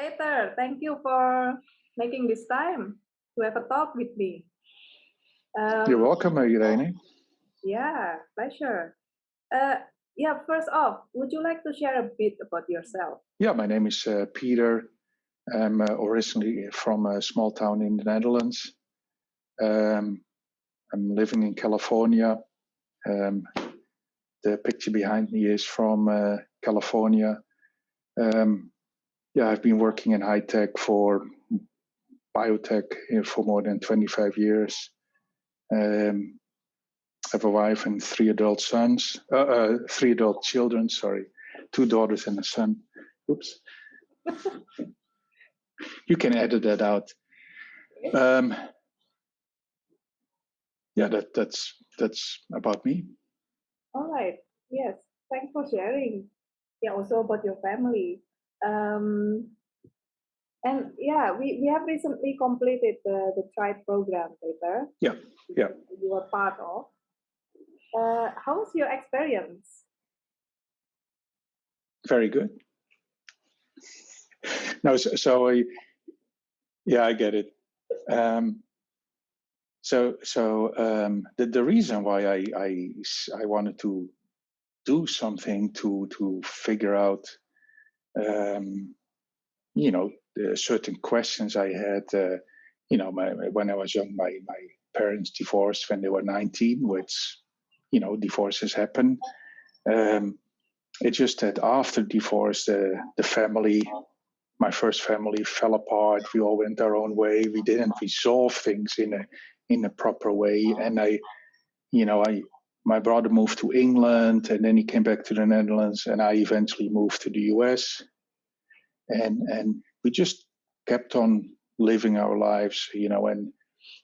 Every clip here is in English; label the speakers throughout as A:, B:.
A: Peter, thank you for making this time to have a talk with me.
B: Um, You're welcome, Irene.
A: Yeah, pleasure. Uh, yeah, first off, would you like to share a bit about yourself?
B: Yeah, my name is uh, Peter. I'm uh, originally from a small town in the Netherlands. Um, I'm living in California. Um, the picture behind me is from uh, California. Um, yeah, I've been working in high tech for biotech for more than 25 years. Um, I have a wife and three adult sons, uh, uh, three adult children, sorry, two daughters and a son. Oops. you can edit that out. Um, yeah, that, that's that's about me.
A: All right. Yes. Thanks for sharing. Yeah, also about your family. Um, and yeah, we, we have recently completed the, the tribe program Peter.
B: Yeah, yeah.
A: You were part of. Uh, how was your experience?
B: Very good. no, so, so I, yeah, I get it. Um, so, so um, the the reason why I, I I wanted to do something to to figure out, um, you know, certain questions I had. Uh, you know, my, when I was young, my my parents divorced when they were 19, which you know, divorces happen. Um, it's just that after divorce, the the family, my first family, fell apart. We all went our own way. We didn't resolve things in a in a proper way, and I, you know, I my brother moved to England, and then he came back to the Netherlands, and I eventually moved to the U.S. And and we just kept on living our lives, you know, and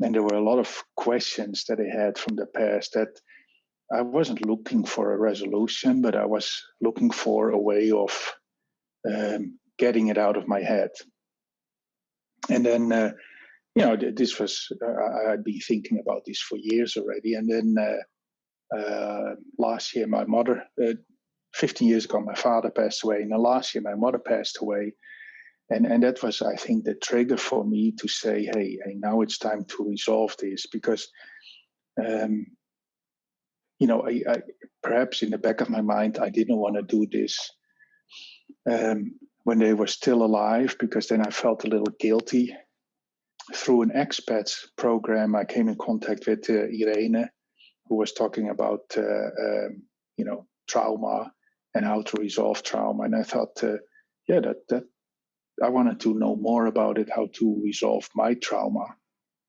B: and there were a lot of questions that I had from the past that I wasn't looking for a resolution, but I was looking for a way of um, getting it out of my head. And then, uh, you know, this was, uh, I'd been thinking about this for years already. And then uh, uh last year, my mother, uh, 15 years ago, my father passed away. And then last year, my mother passed away. And, and that was, I think, the trigger for me to say, hey, hey now it's time to resolve this because um, you know, I, I, perhaps in the back of my mind, I didn't want to do this um, when they were still alive because then I felt a little guilty. Through an expats program, I came in contact with uh, Irene, who was talking about, uh, um, you know, trauma and how to resolve trauma. And I thought, uh, yeah, that that I wanted to know more about it, how to resolve my trauma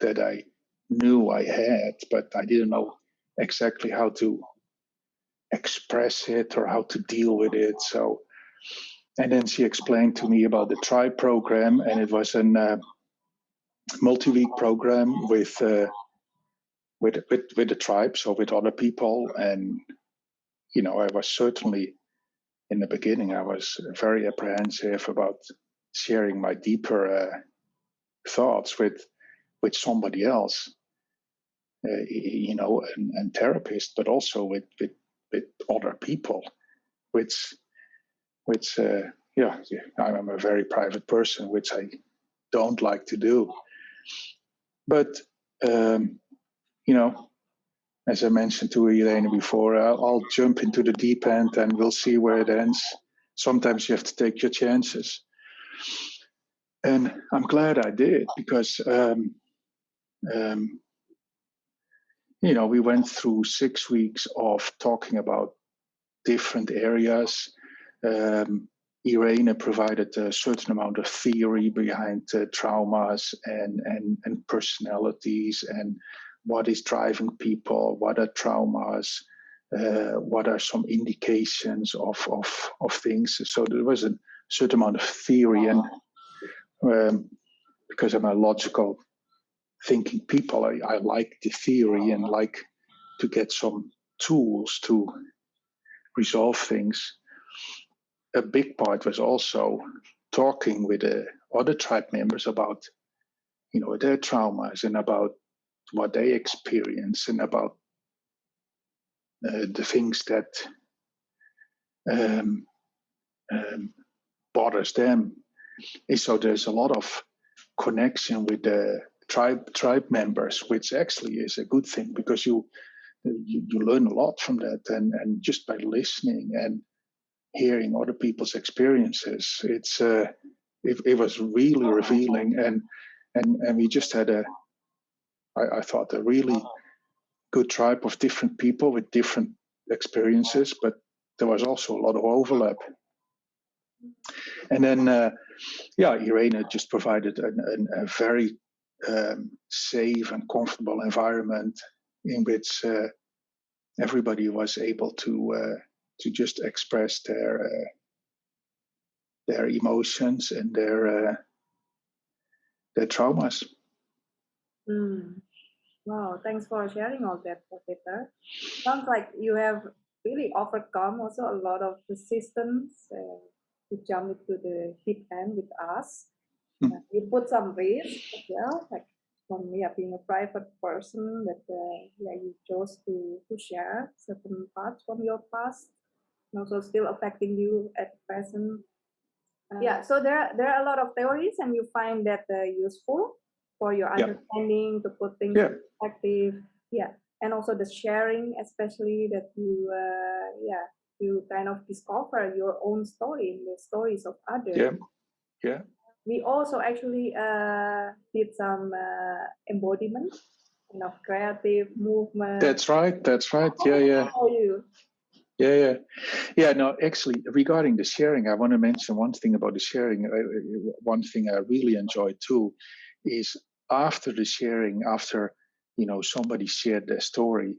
B: that I knew I had, but I didn't know exactly how to express it or how to deal with it. So, and then she explained to me about the tribe program, and it was a uh, multi-week program with, uh, with with with the tribes or with other people. And you know, I was certainly in the beginning, I was very apprehensive about sharing my deeper uh, thoughts with with somebody else uh, you know, and, and therapists, but also with, with, with other people, which, which, uh, yeah, I'm a very private person, which I don't like to do. But, um, you know, as I mentioned to Irene before, I'll, I'll, jump into the deep end and we'll see where it ends. Sometimes you have to take your chances. And I'm glad I did because um, um, you know, we went through six weeks of talking about different areas. Um, Irene provided a certain amount of theory behind uh, traumas and, and, and personalities and what is driving people, what are traumas, uh, what are some indications of, of, of things. So there was a certain amount of theory and um, because I'm a logical thinking people. I, I like the theory and like to get some tools to resolve things. A big part was also talking with the other tribe members about, you know, their traumas and about what they experience and about uh, the things that um, um, bothers them. and so there's a lot of connection with the tribe tribe members, which actually is a good thing because you you, you learn a lot from that, and and just by listening and hearing other people's experiences, it's uh, it, it was really revealing, and and and we just had a I, I thought a really good tribe of different people with different experiences, but there was also a lot of overlap. And then, uh, yeah, Irene just provided an, an, a very um, safe and comfortable environment in which uh, everybody was able to uh, to just express their uh, their emotions and their uh, their traumas.
A: Mm. Wow, thanks for sharing all that, Peter. Sounds like you have really overcome also a lot of resistance uh, to jump into the deep end with us.
B: Hmm.
A: Uh, you put some risk as well, like for me, being a private person, that uh, yeah, you chose to to share certain parts from your past, and also still affecting you at present. Uh, yeah, so there there are a lot of theories, and you find that uh, useful for your
B: Yeah.
A: understanding to put things
B: Yeah.
A: in perspective. Yeah, and also the sharing, especially that you uh, yeah you kind of discover your own story in the stories of others.
B: Yeah, yeah.
A: We also actually uh, did some uh, embodiment, kind of creative movement.
B: That's right. That's right. Yeah, yeah.
A: How are you?
B: Yeah, yeah, yeah. No, actually, regarding the sharing, I want to mention one thing about the sharing. One thing I really enjoyed too is after the sharing, after you know somebody shared their story,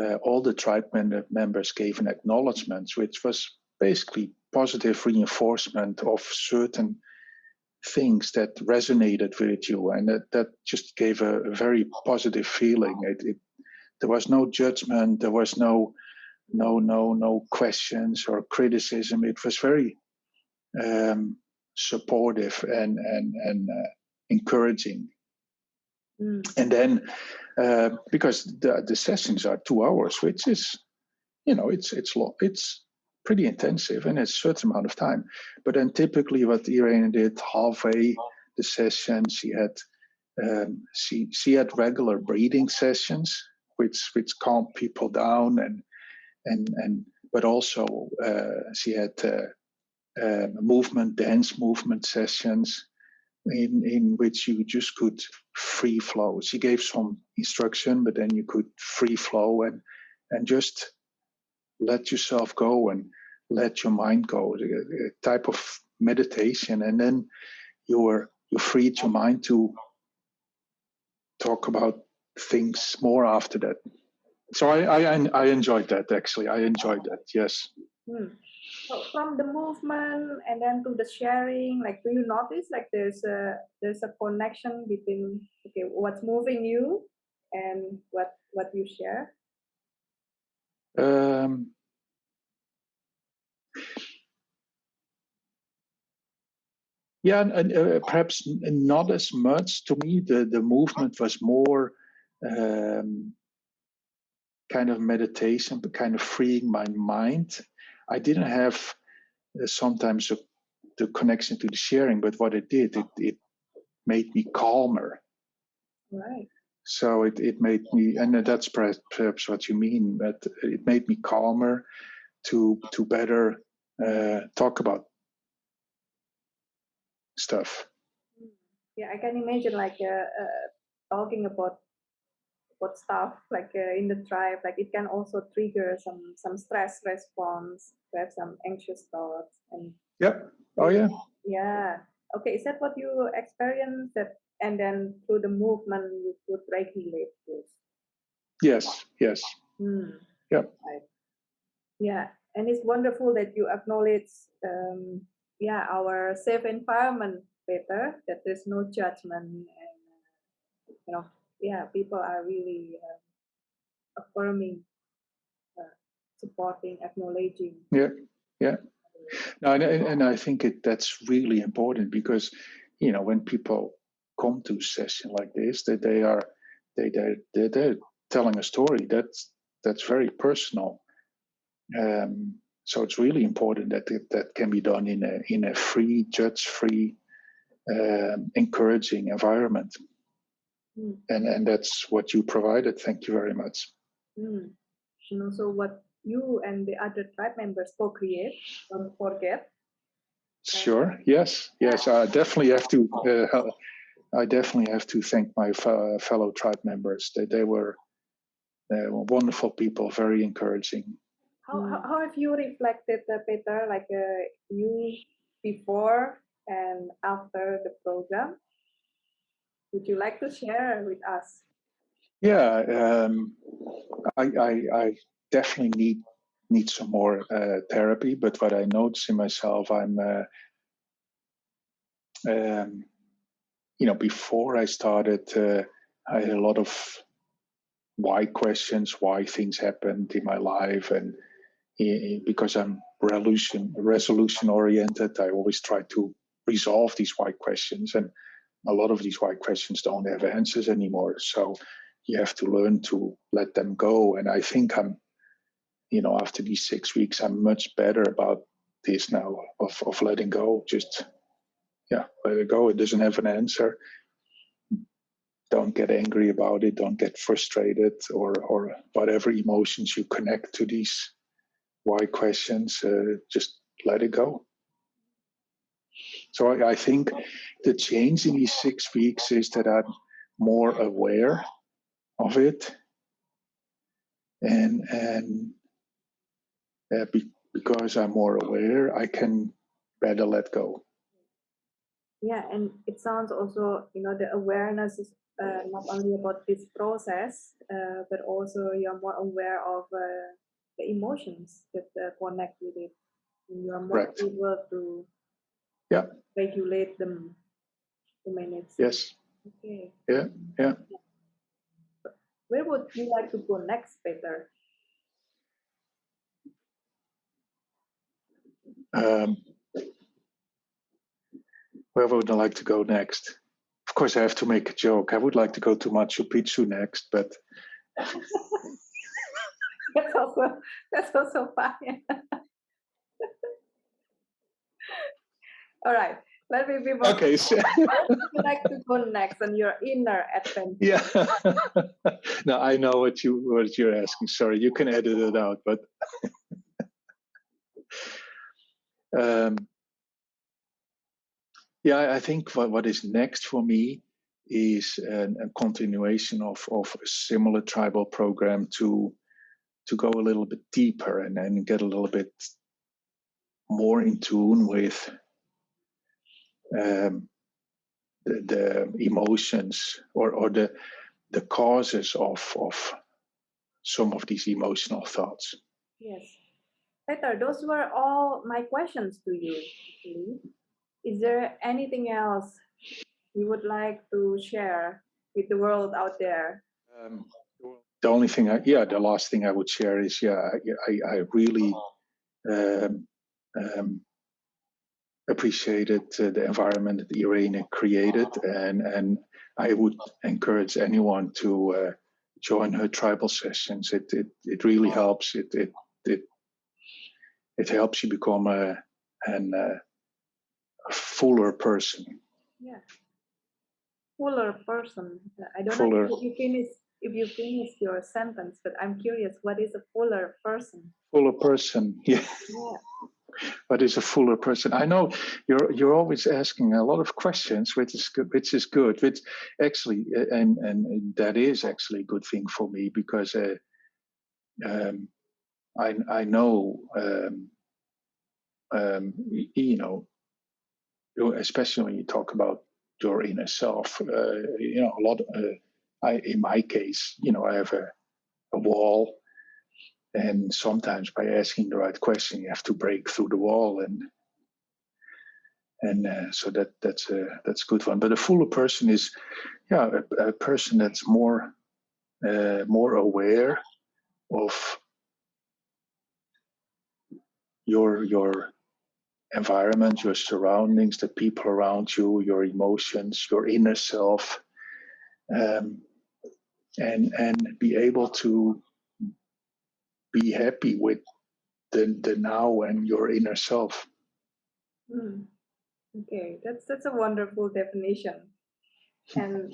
B: uh, all the tribe members gave an acknowledgement, which was basically positive reinforcement of certain things that resonated with you, and that, that just gave a, a very positive feeling. It, it, there was no judgment. There was no no no no questions or criticism. It was very um, supportive and and and uh, encouraging.
A: Mm.
B: And then uh, because the the sessions are two hours, which is you know it's it's lo- it's pretty intensive and it's a certain amount of time. But then typically what Irene did halfway the session, she had um, she she had regular breathing sessions, which which calmed people down and and and but also uh, she had uh, uh, movement dance movement sessions in in which you just could free flow. She gave some instruction, but then you could free flow and and just let yourself go and let your mind go. A, a type of meditation, and then you're you freed your mind to talk about things more after that. So I, I I enjoyed that actually. I enjoyed that. Yes.
A: Hmm. From the movement and then to the sharing, like do you notice like there's a there's a connection between okay what's moving you and what what you share?
B: Um, yeah, and, uh, perhaps not as much. To me, the the movement was more um, kind of meditation, but kind of freeing my mind. I didn't have uh, sometimes a, the connection to the sharing, but what it did, it it made me calmer.
A: Right.
B: So it, it made me, and that's perhaps, what you mean, but it made me calmer to to better uh, talk about stuff.
A: Yeah, I can imagine like uh, uh, talking about about stuff like uh, in the tribe, like it can also trigger some some stress response, to have some anxious thoughts, and
B: Yep. Oh yeah.
A: yeah. Okay, is that what you experienced? That and then through the movement you could regulate those.
B: Yes. Yes.
A: Hmm.
B: Yep.
A: Right. Yeah, and it's wonderful that you acknowledge, um, yeah, our safe environment better. That there's no judgment, and you know, yeah, people are really uh, affirming, uh, supporting, acknowledging.
B: Yeah. Yeah. No, and, and I think it that's really important because you know when people come to a session like this, that they are they they they're, telling a story that's that's very personal. Um, so it's really important that it, that can be done in a in a free, judge-free um, encouraging environment.
A: Mm.
B: And and that's what you provided. Thank you very much.
A: Mm. And also what you and the other tribe members co-create, don't forget.
B: Sure. Yes. Yes. I definitely have to. Uh, I definitely have to thank my fellow tribe members. They they were, they were wonderful people, very encouraging.
A: How, how, how have you reflected, uh, Peter, like uh, you before and after the program? Would you like to share with us?
B: Yeah, um, I, I, I definitely need need some more uh, therapy. But what I notice in myself, I'm, uh, um, you know, before I started, uh, I had a lot of why questions, why things happened in my life, and eh, because I'm resolution resolution oriented, I always try to resolve these why questions, and a lot of these why questions don't have answers anymore. So you have to learn to let them go. And I think I'm, you know, after these six weeks, I'm much better about this now of, of letting go. Just, yeah, let it go. It doesn't have an answer. Don't get angry about it. Don't get frustrated or, or whatever emotions you connect to these why questions. Uh, just let it go. So I, I think the change in these six weeks is that I'm more aware of it and and uh, be, because i'm more aware i can better let go
A: Yeah, and it sounds also, you know, the awareness is uh, not only about this process, uh, but also you're more aware of uh, the emotions that uh, connect with it. And you're more
B: Correct.
A: able to
B: Yeah.
A: regulate them to manage.
B: yes
A: Okay.
B: Yeah, yeah.
A: Where would you like to go next, Peter?
B: um, where would i like to go next of course i have to make a joke i would like to go to machu picchu next but
A: That's also that's also fine. All right. Let me be more.
B: okay so,
A: would you like to go next on your inner adventure?
B: yeah no i know what you what you're asking sorry you can edit it out but um, yeah I- i think what, what is next for me is an, a continuation of of a similar tribal program to to go a little bit deeper and, and get a little bit more in tune with um, the, the emotions or, or the the causes of of some of these emotional thoughts.
A: Yes. Peter, those were all my questions to you. Is there anything else you would like to share with the world out there?
B: Um, the only thing, I, yeah, the last thing I would share is, yeah, I, I, I really um, um, appreciated uh, the environment that Irene created, and and I would encourage anyone to uh, join her tribal sessions. It it it really helps. It it it it helps you become a an uh, a fuller person.
A: Yeah. Fuller person. I don't
B: Fuller.
A: know if you finish if you finish your sentence, but I'm curious, what is a fuller person?
B: Fuller person, yeah.
A: Yeah.
B: What is a fuller person? I know you're you're always asking a lot of questions, which is good, which is good. Which actually, uh, and and that is actually a good thing for me because uh, um, I I know um, um, you know, especially when you talk about your inner self. Uh, you know, a lot. Uh, I in my case, you know, I have a a wall and sometimes by asking the right question you have to break through the wall and and uh, so that that's a that's a good one. But a fuller person is yeah a, a person that's more uh, more aware of your your environment your surroundings the people around you your emotions your inner self um, and and be able to be happy with the the now and your inner self
A: Mm. Okay, that's that's a wonderful definition, and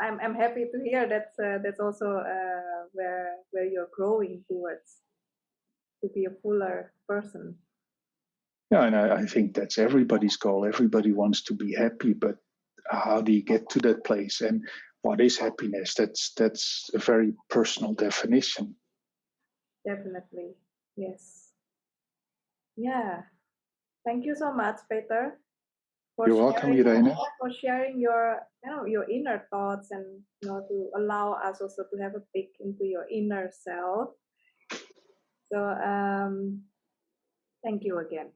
A: I'm I'm happy to hear that's uh, that's also uh, where where you're growing towards to be a fuller person.
B: Yeah, and I, I think that's everybody's goal. Everybody wants to be happy, but how do you get to that place? And what is happiness? That's that's a very personal definition.
A: Definitely, yes. Yeah, thank you so much, Peter. For
B: You're welcome,
A: sharing-
B: Irene.
A: For sharing your, you know, your inner thoughts and you know to allow us also to have a peek into your inner self. So um, thank you again.